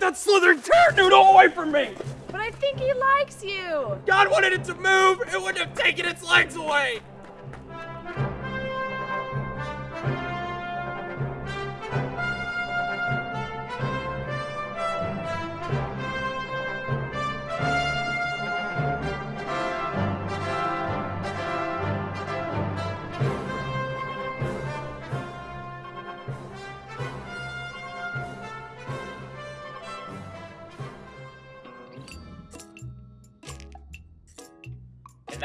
Get that slithered turd noodle away from me! But I think he likes you. God wanted it to move, it wouldn't have taken its legs away!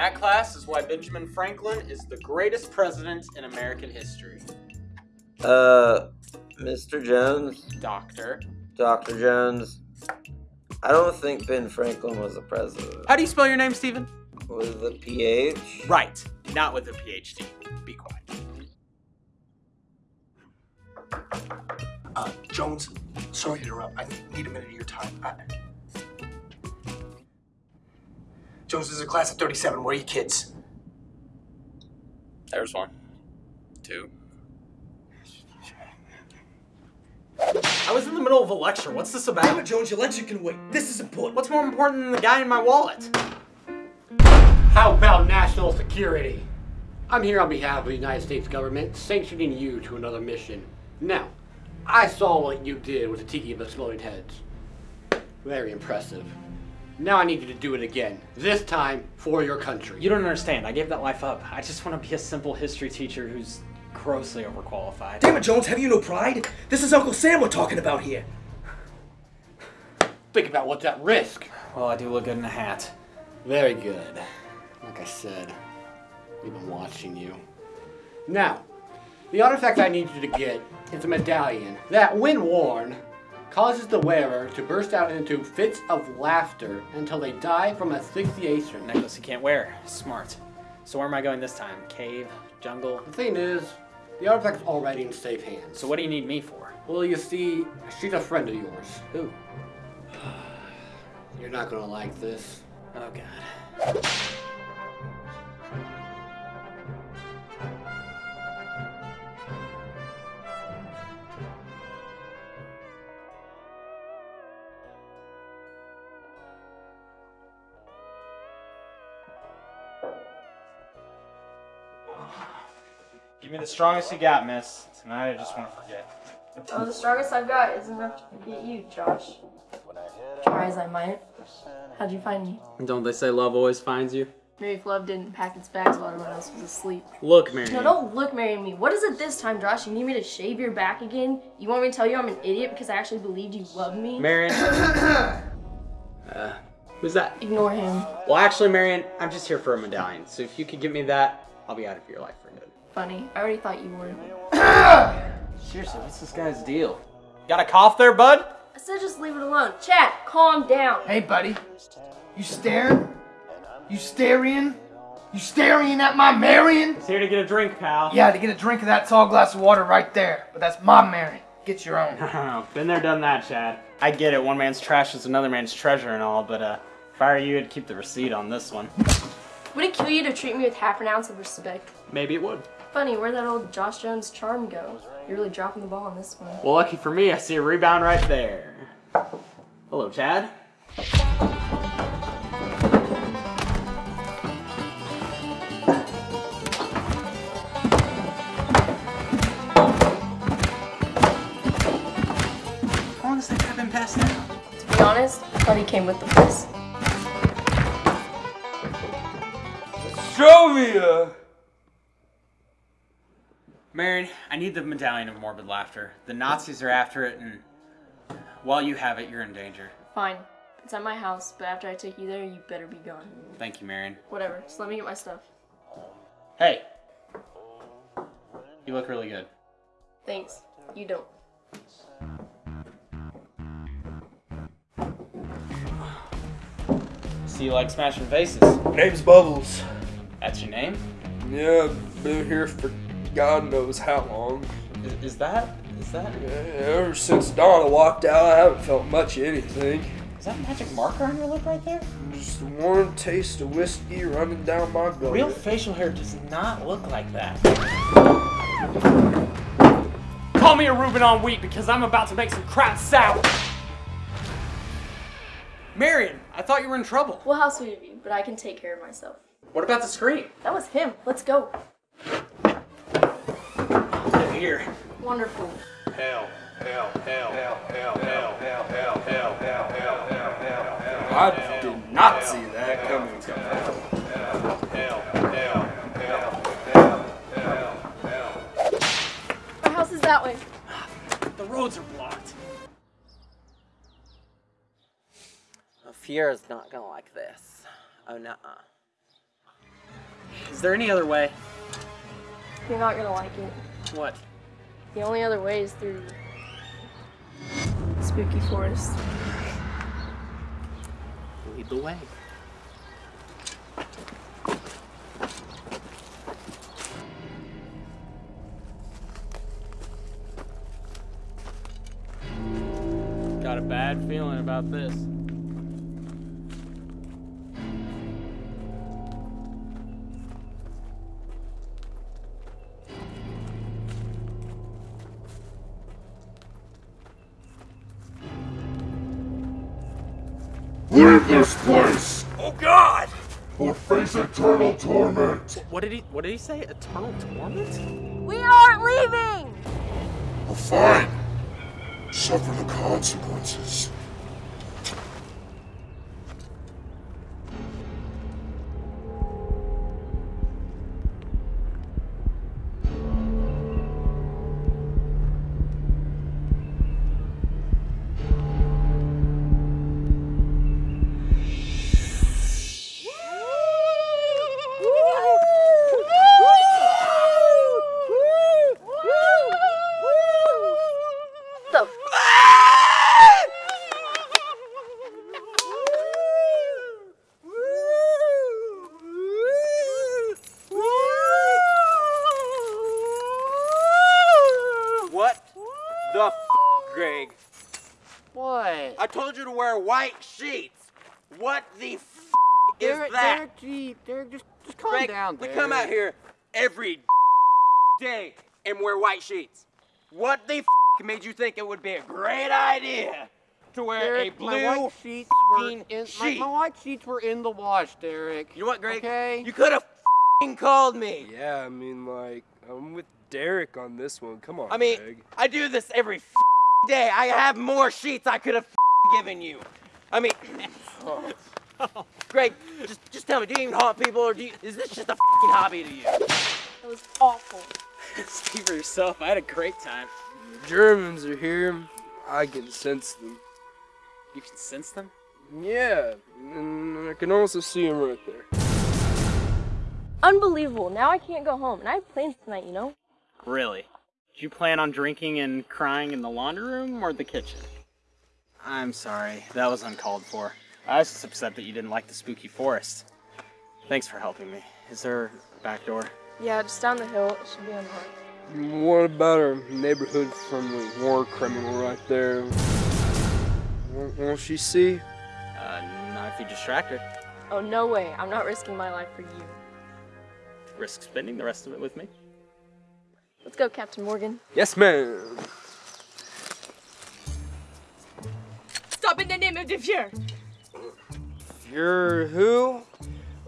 That class is why Benjamin Franklin is the greatest president in American history. Uh, Mr. Jones, Doctor. Dr. Jones, I don't think Ben Franklin was a president. How do you spell your name, Stephen? With a PH? Right, not with a PhD. Be quiet. Uh, Jones, sorry to interrupt. I need a minute of your time. I... Jones, is a class of 37. Where are you kids? There's one. Two. I was in the middle of a lecture. What's this Damn about? it, Jones, your lecture can wait. This is important. What's more important than the guy in my wallet? How about national security? I'm here on behalf of the United States government, sanctioning you to another mission. Now, I saw what you did with the Tiki of Exploding Heads. Very impressive. Now I need you to do it again. This time for your country. You don't understand. I gave that life up. I just want to be a simple history teacher who's grossly overqualified. Damn it, Jones, have you no pride? This is Uncle Sam we're talking about here. Think about what's at risk. Well, I do look good in a hat. Very good. Like I said, we've been watching you. Now, the artifact I need you to get is a medallion that, when worn, causes the wearer to burst out into fits of laughter until they die from asphyxiation. Necklace you can't wear. Smart. So where am I going this time? Cave? Jungle? The thing is, the artifact's already in safe hands. So what do you need me for? Well, you see, she's a friend of yours. Who? You're not gonna like this. Oh god. Give me the strongest you got, miss. Tonight I just want to forget. Oh, the strongest I've got is enough to forget you, Josh. Try as I might. How'd you find me? Don't they say love always finds you? Maybe if love didn't pack its bags while everyone else was asleep. Look, Mary. No, don't look marry me. What is it this time, Josh? You need me to shave your back again? You want me to tell you I'm an idiot because I actually believed you loved me? Marion. uh, who's that? Ignore him. Well, actually, Marion, I'm just here for a medallion. So if you could give me that, I'll be out of your life for good. Funny. I already thought you were. Seriously, what's this guy's deal? Got a cough there, bud? I said just leave it alone. Chad, calm down. Hey, buddy. You staring? You staring? You staring at my Marion? He's here to get a drink, pal. Yeah, to get a drink of that tall glass of water right there. But that's my Marion. Get your own. Been there, done that, Chad. I get it. One man's trash is another man's treasure and all, but uh, if I were you, I'd keep the receipt on this one. Would it kill you to treat me with half an ounce of respect? Maybe it would. Funny, where'd that old Josh Jones charm go? You're really dropping the ball on this one. Well, lucky for me, I see a rebound right there. Hello, Chad. How long has that guy been passing out? To be honest, I thought he came with the place. Strovia! Marion, I need the medallion of morbid laughter. The Nazis are after it, and while you have it, you're in danger. Fine. It's at my house, but after I take you there, you better be gone. Thank you, Marion. Whatever, just let me get my stuff. Hey, you look really good. Thanks. You don't. See you like smashing faces. Name's Bubbles. That's your name? Yeah, been here for God knows how long. Is, is that? Is that? Yeah, ever since Donna walked out, I haven't felt much of anything. Is that a magic marker on your lip right there? Just a warm taste of whiskey running down my gullet. Real facial hair does not look like that. Call me a Reuben on wheat because I'm about to make some crap sour. Marion, I thought you were in trouble. Well, how sweet of you, but I can take care of myself. What about the screen? That was him. Let's go. Here. Wonderful. Hell, hell, hell, hell, hell, hell, hell, hell, hell, hell, hell, hell, hell, hell. I did not see that coming. Our house is that way. The roads are blocked. Fiera's not gonna like this. Oh, nuh Is there any other way? You're not gonna like it. What? The only other way is through spooky forest. Lead the way. Got a bad feeling about this. Leave this place, Oh God! or face eternal torment. What did he? What did he say? Eternal torment? We aren't leaving! Or fine, suffer the consequences. The f, Greg? What? I told you to wear white sheets. What the f is Derek, that? Derek, gee, Derek, just, just calm Greg, down, we come out here every day and wear white sheets. What the f made you think it would be a great idea to wear Derek, a my blue white sheets were in my, sheet? my white sheets were in the wash, Derek. You know what, Greg? Okay. You could have called me. Yeah, I mean, like, I'm with Derek on this one. Come on, I mean, Greg. I do this every f- day. I have more sheets I could have f- given you. I mean, Greg, just just tell me, do you even haunt people, or do you, is this just a f***ing hobby to you? That was awful. Speak for yourself. I had a great time. The Germans are here. I can sense them. You can sense them. Yeah, and I can also see them right there. Unbelievable. Now I can't go home. And I have plans tonight, you know? Really? Did you plan on drinking and crying in the laundry room or the kitchen? I'm sorry. That was uncalled for. I was just upset that you didn't like the spooky forest. Thanks for helping me. Is there a back door? Yeah, just down the hill. It should be unlocked. What about our neighborhood friendly war criminal right there? Won't, won't she see? Uh, not if you distract her. Oh, no way. I'm not risking my life for you. Risk spending the rest of it with me. Let's go, Captain Morgan. Yes, ma'am. Stop in the name of the Fuhrer! You're who?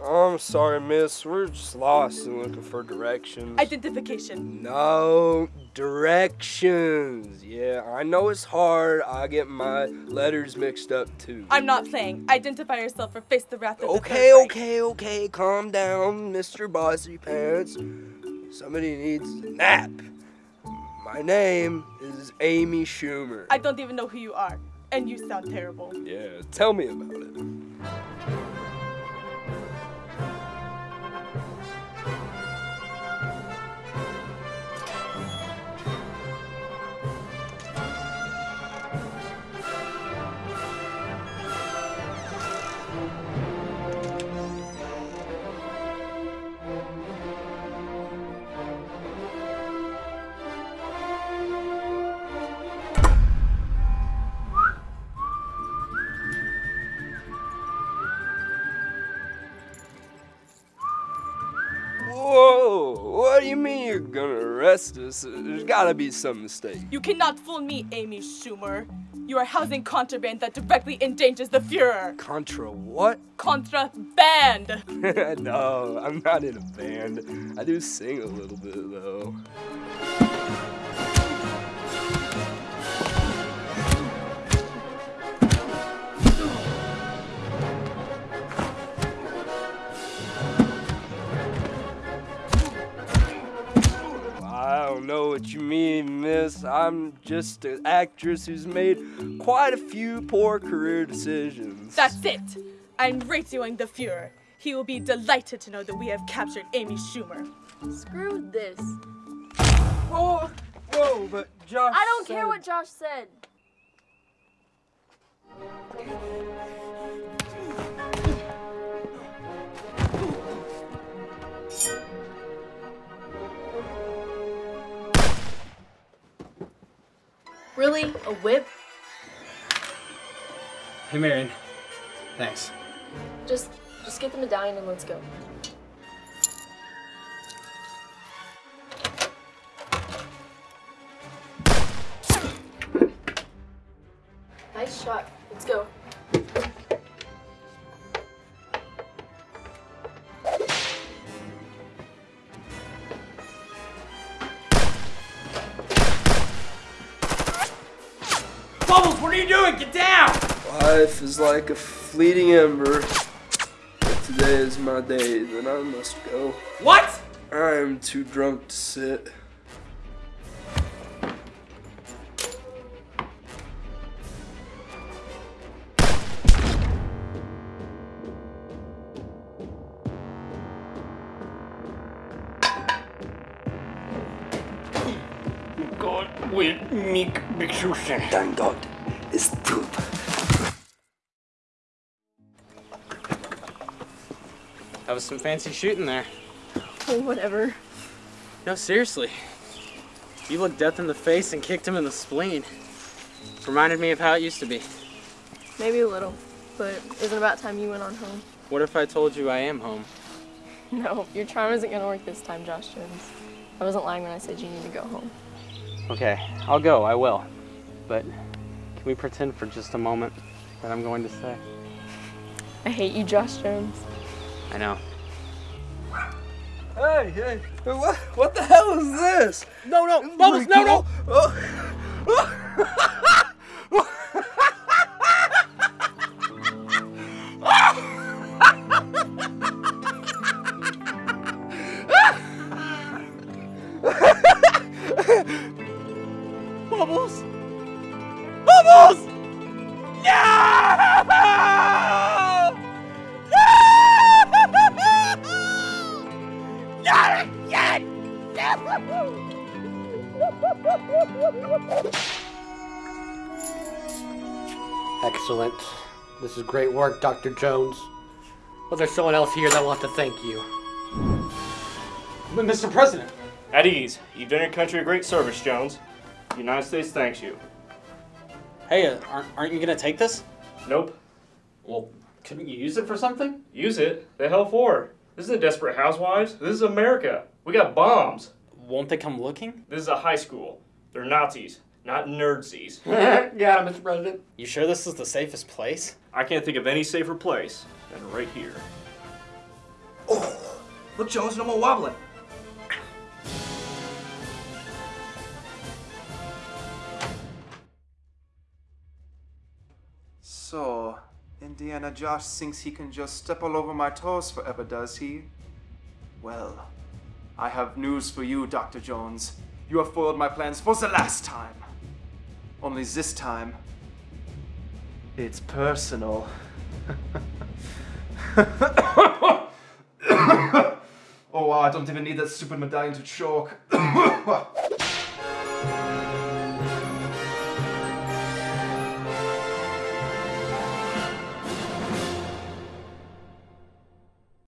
I'm sorry, miss. We're just lost and looking for directions. Identification. No, directions. Yeah, I know it's hard. I get my letters mixed up too. I'm not playing. Identify yourself or face the wrath of the Okay, Third okay, okay. Calm down, Mr. Bossy Pants. Somebody needs a nap. My name is Amy Schumer. I don't even know who you are, and you sound terrible. Yeah, tell me about it. Us? Uh, there's gotta be some mistake. You cannot fool me, Amy Schumer. You are housing contraband that directly endangers the Fuhrer. Contra what? Contraband. no, I'm not in a band. I do sing a little bit though. Don't know what you mean, miss. I'm just an actress who's made quite a few poor career decisions. That's it. I'm radioing the Fuhrer. He will be delighted to know that we have captured Amy Schumer. Screw this. Whoa, whoa, but Josh. I don't care what Josh said. Really? A whip? Hey, Marion. Thanks. Just just get the medallion and let's go. Are you doing? Get down! Life is like a fleeting ember. If today is my day, then I must go. What? I am too drunk to sit. God will make beschützen. Dein Gott ist tot. That was some fancy shooting there. Oh, whatever. No, seriously. You looked death in the face and kicked him in the spleen. Reminded me of how it used to be. Maybe a little, but isn't it about time you went on home? What if I told you I am home? No, your charm isn't gonna work this time, Josh Jones. I wasn't lying when I said you need to go home. Okay, I'll go, I will. But can we pretend for just a moment that I'm going to stay? I hate you, Josh Jones. I know. Hey, hey, what, what the hell is this? No, no, Bubbles, no, no! Bubbles! Excellent. This is great work, Dr. Jones. Well, there's someone else here that wants to thank you. But Mr. President, At ease. You've done your country a great service, Jones. The United States thanks you. hey, uh, aren't, aren't you gonna take this? Nope. Well, couldn't you use it for something? Use it. The hell for? This isn't Desperate Housewives. This is America. We got bombs. Won't they come looking? This is a high school. They're Nazis, not nerdsies. Got it, Mr. President. You sure this is the safest place? I can't think of any safer place than right here. Oh, look, Jones, no more wobbling. So, Indiana Josh thinks he can just step all over my toes forever, does he? Well, I have news for you, Dr. Jones. You have foiled my plans for the last time. Only this time, it's personal. oh wow, I don't even need that stupid medallion to choke.